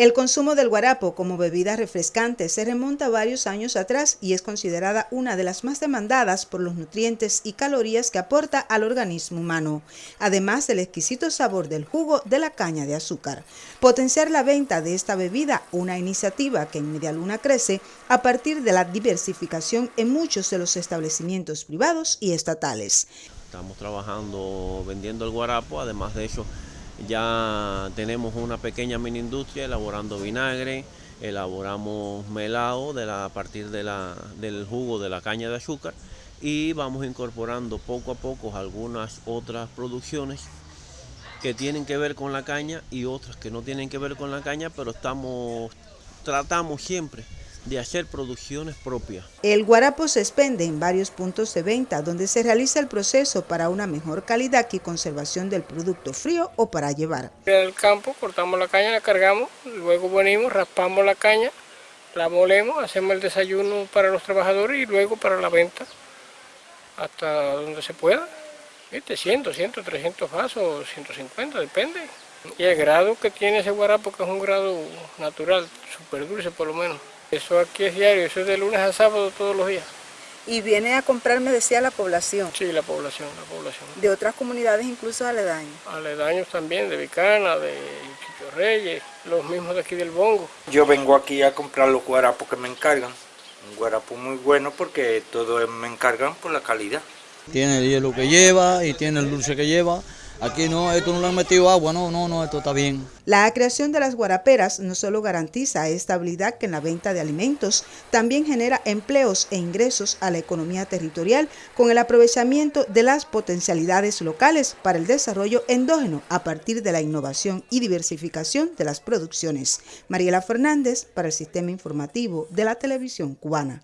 El consumo del guarapo como bebida refrescante se remonta varios años atrás y es considerada una de las más demandadas por los nutrientes y calorías que aporta al organismo humano, además del exquisito sabor del jugo de la caña de azúcar. Potenciar la venta de esta bebida, una iniciativa que en Media Luna crece a partir de la diversificación en muchos de los establecimientos privados y estatales. Estamos trabajando vendiendo el guarapo, además de eso ya tenemos una pequeña mini industria elaborando vinagre, elaboramos melado a partir del jugo de la caña de azúcar y vamos incorporando poco a poco algunas otras producciones que tienen que ver con la caña y otras que no tienen que ver con la caña, pero estamos, tratamos siempre de hacer producciones propias. El guarapo se expende en varios puntos de venta donde se realiza el proceso para una mejor calidad y conservación del producto frío o para llevar. En el campo cortamos la caña, la cargamos, luego venimos, raspamos la caña, la molemos, hacemos el desayuno para los trabajadores y luego para la venta hasta donde se pueda. ¿Viste? 100, 200, 300 vasos, 150, depende. Y el grado que tiene ese guarapo, que es un grado natural, súper dulce por lo menos. Eso aquí es diario, eso es de lunes a sábado todos los días. Y viene a comprar, me decía, la población. Sí, la población, la población. De otras comunidades, incluso aledaños. Aledaños también, de Vicana, de Chicho Reyes, los mismos de aquí del Bongo. Yo vengo aquí a comprar los guarapos que me encargan. Un guarapo muy bueno porque todo me encargan por la calidad. Tiene el hielo que lleva y tiene el dulce que lleva Aquí no, esto no le han metido agua, no, no, no, esto está bien. La creación de las guaraperas no solo garantiza estabilidad que en la venta de alimentos, también genera empleos e ingresos a la economía territorial con el aprovechamiento de las potencialidades locales para el desarrollo endógeno a partir de la innovación y diversificación de las producciones. Mariela Fernández para el Sistema Informativo de la Televisión Cubana.